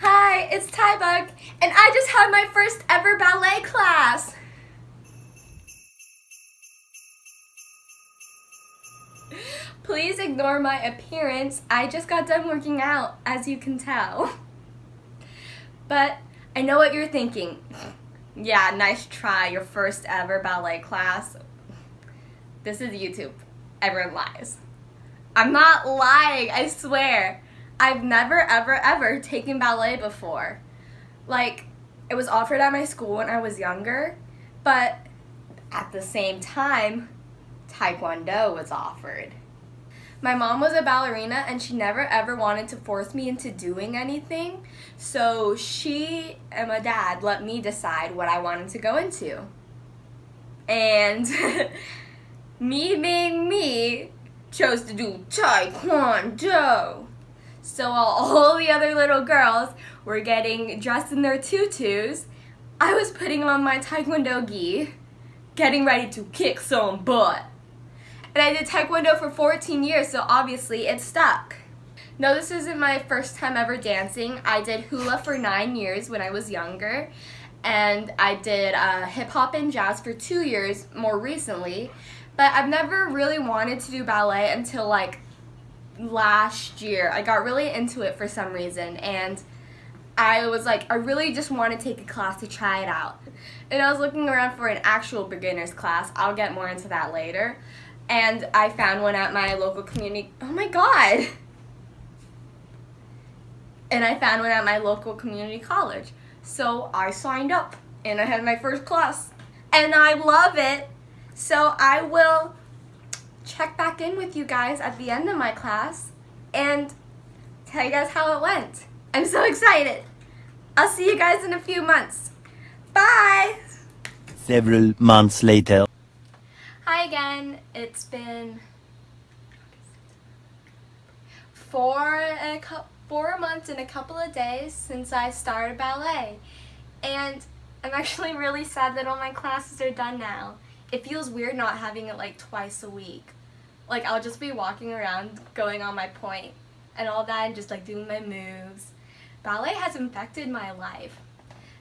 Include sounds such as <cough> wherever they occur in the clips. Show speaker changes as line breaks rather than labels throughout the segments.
Hi, it's Tybug, and I just had my first ever ballet class. Please ignore my appearance. I just got done working out, as you can tell. But I know what you're thinking. Yeah, nice try, your first ever ballet class. This is YouTube. Everyone lies. I'm not lying, I swear. I've never, ever, ever taken ballet before. Like, it was offered at my school when I was younger, but at the same time, Taekwondo was offered. My mom was a ballerina and she never ever wanted to force me into doing anything, so she and my dad let me decide what I wanted to go into. And <laughs> me being me chose to do Taekwondo. So while <laughs> all the other little girls were getting dressed in their tutus, I was putting on my Taekwondo gi, getting ready to kick some butt. And I did Taekwondo for 14 years, so obviously it stuck. No, this isn't my first time ever dancing. I did hula for nine years when I was younger, and I did uh, hip hop and jazz for two years more recently. But I've never really wanted to do ballet until like last year. I got really into it for some reason and I was like, I really just want to take a class to try it out. And I was looking around for an actual beginner's class. I'll get more into that later. And I found one at my local community. Oh my god! And I found one at my local community college. So I signed up and I had my first class. And I love it. So I will check back in with you guys at the end of my class and tell you guys how it went. I'm so excited. I'll see you guys in a few months. Bye!
Several months later.
Hi again. It's been four, a four months and a couple of days since I started ballet. And I'm actually really sad that all my classes are done now. It feels weird not having it like twice a week like I'll just be walking around going on my point and all that and just like doing my moves. Ballet has infected my life.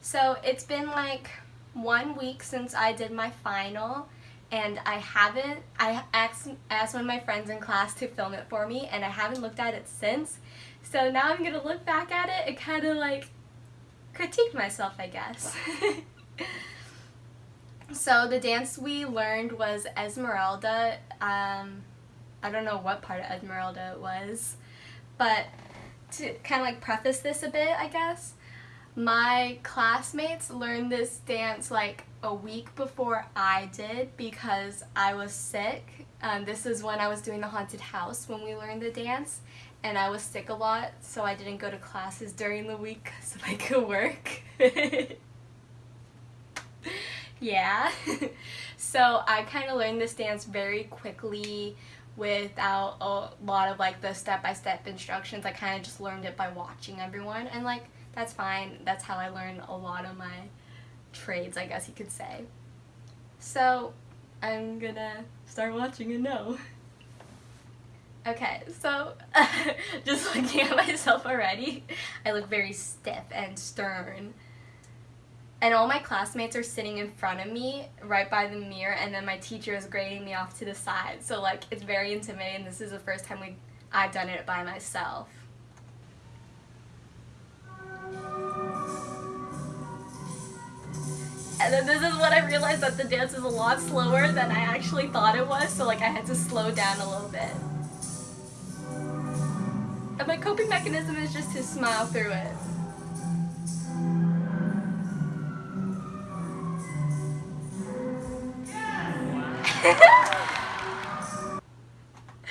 So it's been like one week since I did my final and I haven't, I asked, asked one of my friends in class to film it for me and I haven't looked at it since. So now I'm to look back at it and kind of like critique myself I guess. <laughs> so the dance we learned was Esmeralda. Um, I don't know what part of Esmeralda it was, but to kind of like preface this a bit, I guess, my classmates learned this dance like a week before I did because I was sick. Um, this is when I was doing the haunted house when we learned the dance and I was sick a lot so I didn't go to classes during the week <laughs> <laughs> <laughs> so I could work. yeah. so I kind of learned this dance very quickly without a lot of like the step-by-step -step instructions. I kind of just learned it by watching everyone and like that's fine. That's how I learned a lot of my trades, I guess you could say. So I'm gonna start watching and know. Okay, so <laughs> just looking at myself already, I look very stiff and stern and all my classmates are sitting in front of me right by the mirror and then my teacher is grading me off to the side. So like it's very intimidating. This is the first time we I've done it by myself. And then this is when I realized that the dance is a lot slower than I actually thought it was so like I had to slow down a little bit. And my coping mechanism is just to smile through it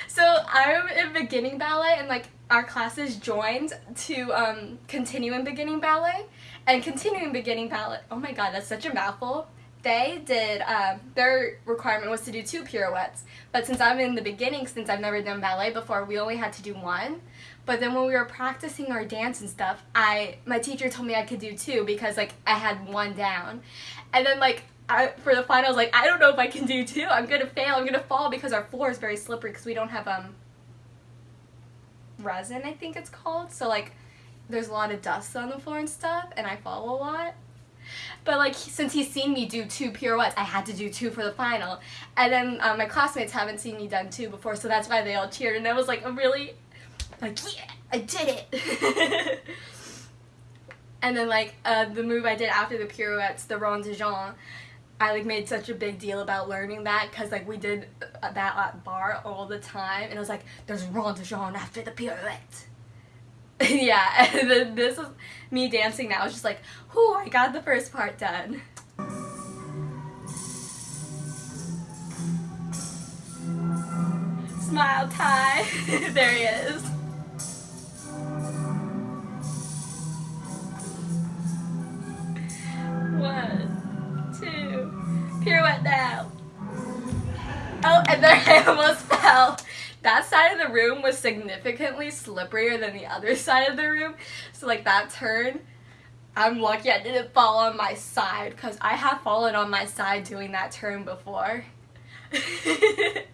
so I'm in beginning ballet and like our classes joined to um, continue in beginning ballet and continuing beginning ballet. Oh my god, that's such a mouthful. They did, um, their requirement was to do two pirouettes, but since I'm in the beginning, since I've never done ballet before, we only had to do one. But then when we were practicing our dance and stuff, I my teacher told me I could do two because like I had one down. And then like I, for the finals, like, I don't know if I can do two. I'm gonna fail. I'm gonna fall because our floor is very slippery because we don't have, um, resin, I think it's called. So, like, there's a lot of dust on the floor and stuff, and I fall a lot. But like since he's seen me do two pirouettes, I had to do two for the final. And then um, my classmates haven't seen me done two before, so that's why they all cheered. And I was like, a really, like yeah, I did it. <laughs> and then like uh, the move I did after the pirouettes, the rond de jambe, I like made such a big deal about learning that because like we did uh, that at barre all the time, and it was like there's rond de jambe after the pirouette. <laughs> yeah, <laughs> and then this is me dancing now. It's just like, whoo, I got the first part done. Smile Ty. <laughs> there he is. Two, pirouette now. Oh, and then <laughs> I almost fell that side of the room was significantly slipperier than the other <laughs> side of the room. So like that turn, I'm lucky I didn't fall on my side because I have fallen on my side doing that turn before. <laughs> and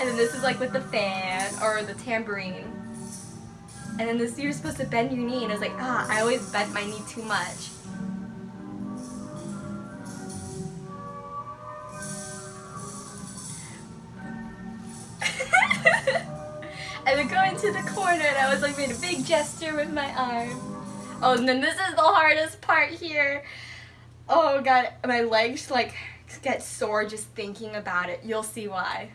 then this is like with the fan or the tambourine. And then this you're supposed to bend your knee and it's like, ah, I always bend my knee too much. Was like made a big gesture with my arm. Oh, and then this is the hardest part here. Oh god, my legs like get sore just thinking about it. You'll see why.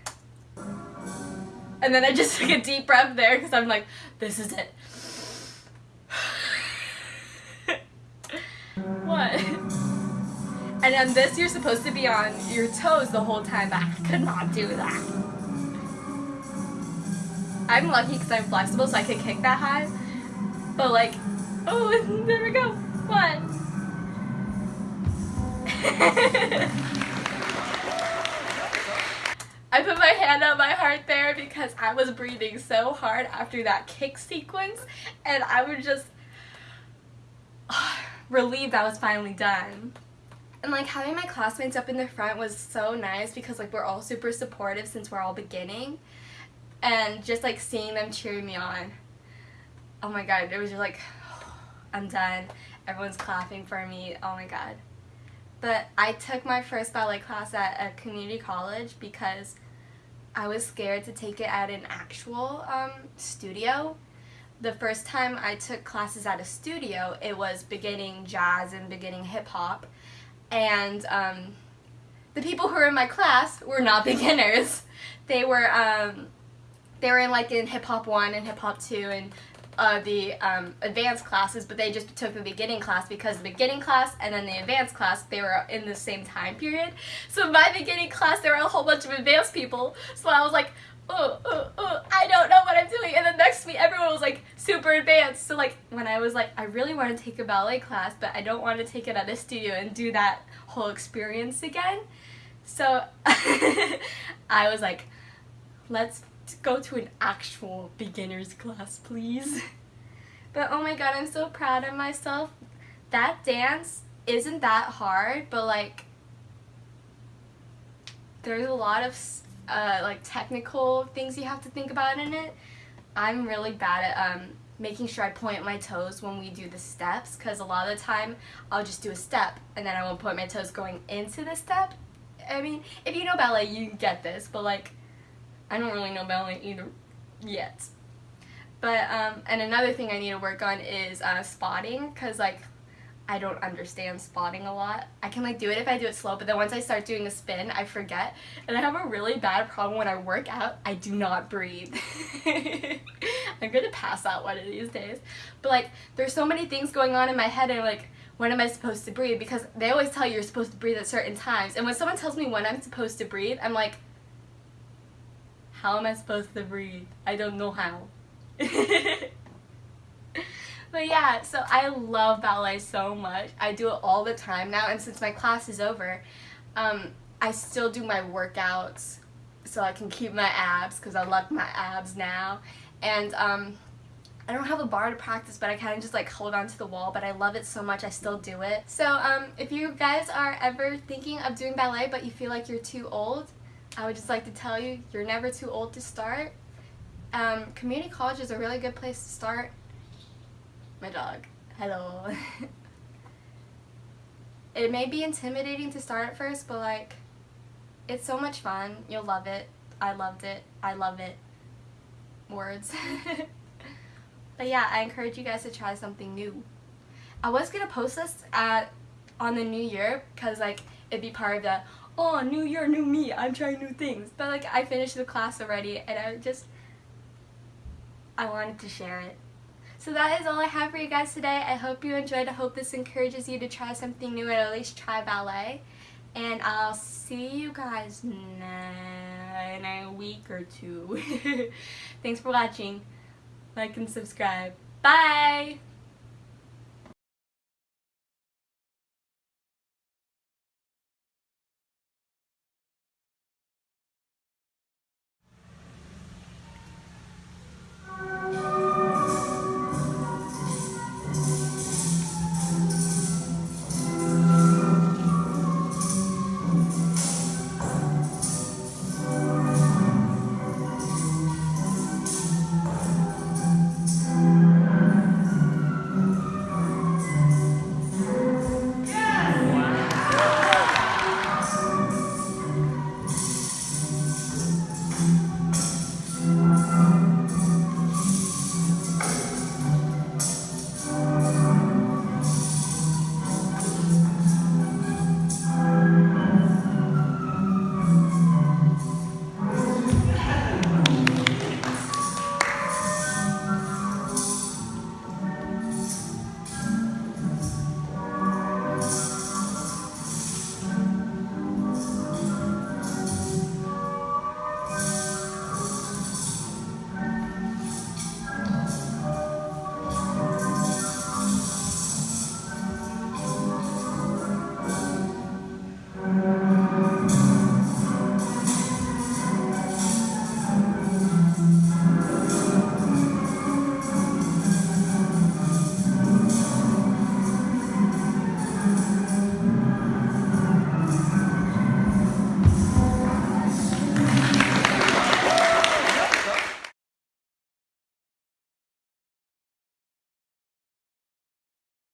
And then I just <laughs> took a deep breath there because I'm like, this is it. <laughs> what? And then this, you're supposed to be on your toes the whole time, but I could not do that. I'm lucky because I'm flexible so I can kick that high. But like, oh, <laughs> there we go. One. <laughs> I put my hand on my heart there because I was breathing so hard after that kick sequence and I was just <sighs> relieved that was finally done. And like having my classmates up in the front was so nice because like we're all super supportive since we're all beginning and just like seeing them cheering me on oh my god it was just like <sighs> I'm done. Everyone's clapping for me oh my god. But I took my first ballet class at a community college because I was scared to take it at an actual um, studio. The first time I took classes at a studio it was beginning jazz and beginning hip-hop. And um, the people who were in my class were not <laughs> beginners. They were um, they were in like in hip hop one and hip hop two and uh, the um, advanced classes, but they just took the beginning class because the beginning class and then the advanced class, they were in the same time period. So my beginning class, there were a whole bunch of advanced people. So I was like, oh, oh, oh, I don't know what I'm doing. And then next me, everyone was like super advanced. So like when I was like, I really want to take a ballet class, but I don't want to take it at a studio and do that whole experience again. So <laughs> I was like, let's go to an actual beginner's class, please. But oh my god, I'm so proud of myself. That dance isn't that hard, but like there's a lot of uh, like technical things you have to think about in it. I'm really bad at um, making sure I point my toes when we do the steps because a lot of the time I'll just do a step and then I won't point my toes going into the step. I mean, if you know ballet, you get this, but like I don't really know ballet either yet. But, um, and another thing I need to work on is uh, spotting, because, like, I don't understand spotting a lot. I can, like, do it if I do it slow, but then once I start doing a spin, I forget. And I have a really bad problem when I work out, I do not breathe. <laughs> I'm gonna pass out one of these days. But, like, there's so many things going on in my head, and, like, when am I supposed to breathe? Because they always tell you you're supposed to breathe at certain times. And when someone tells me when I'm supposed to breathe, I'm like, how am I supposed to breathe? I don't know how. <laughs> but yeah, so I love ballet so much. I do it all the time now, and since my class is over, um, I still do my workouts so I can keep my abs because I love my abs now. And um, I don't have a barre to practice, but I kind of just like hold on to the wall, but I love it so much I still do it. So um, if you guys are ever thinking of doing ballet but you feel like you're too old, I would just like to tell you, you're never too old to start. Um, community college is a really good place to start. My dog. Hello. <laughs> it may be intimidating to start at first, but like, it's so much fun. You'll love it. I loved it. I love it. Words. <laughs> but yeah, I encourage you guys to try something new. I was gonna post this at on the new year because like it'd be part of the oh new year new me I'm trying new things but like I finished the class already and I just I wanted to share it. So that is all I have for you guys today. I hope you enjoyed. I hope this encourages you to try something new and at least try ballet. And I'll see you guys in a week or two. <laughs> Thanks for watching. Like and subscribe. Bye!